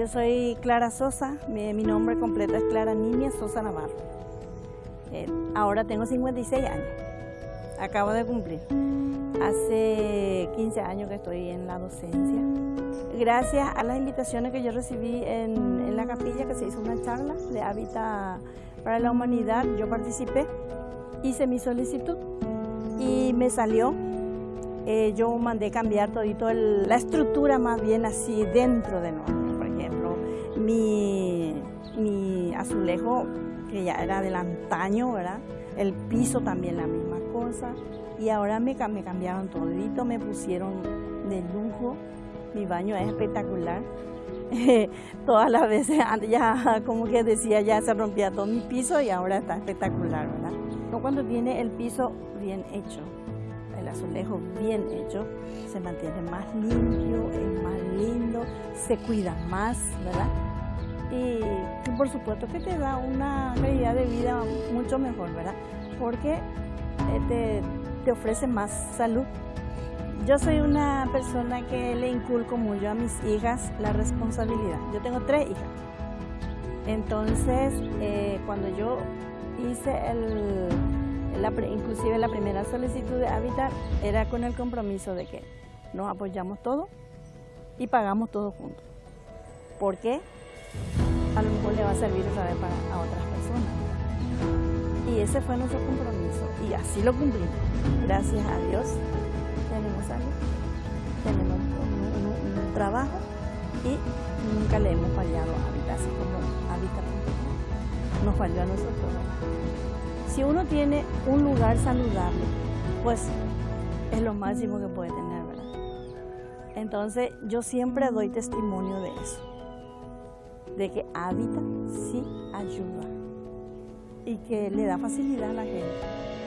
Yo soy Clara Sosa, mi, nombre completo es Clara Nimia Sosa Navarro. Eh, ahora tengo 56 años, acabo de cumplir. Hace 15 años que estoy en la docencia. Gracias a las invitaciones que yo recibí en, en la capilla, que se hizo una charla de Hábitat para la Humanidad, yo participé, hice mi solicitud y me salió eh, yo mandé cambiar todito el, la estructura más bien así dentro de nosotros. Mi, mi azulejo, que ya era del antaño, ¿verdad? El piso también la misma cosa. Y ahora me, me cambiaron todito, me pusieron de lujo. Mi baño es espectacular. Todas las veces ya como que decía ya se rompía todo mi piso y ahora está espectacular, ¿verdad? Cuando tiene el piso bien hecho, el azulejo bien hecho, se mantiene más limpio, es más lindo, se cuida más, ¿verdad? Y, por supuesto que te da una calidad de vida mucho mejor, ¿verdad? Porque eh, te, te ofrece más salud. Yo soy una persona que le inculco mucho a mis hijas la responsabilidad. Yo tengo tres hijas. Entonces, eh, cuando yo hice el, inclusive la primera solicitud de Habitat era con el compromiso de que nos apoyamos todos y pagamos todos juntos. ¿Por qué? A lo mejor le va a servir otra vez para a otras personas. Y ese fue nuestro compromiso y así lo cumplimos. Gracias a Dios tenemos salud, tenemos un, trabajo y nunca le hemos fallado a Habitat, así como Habitat nos falló a nosotros. Si uno tiene un lugar saludable, pues es lo máximo que puede tener, ¿verdad? Entonces yo siempre doy testimonio de eso, de que Hábitat sí ayuda y que le da facilidad a la gente.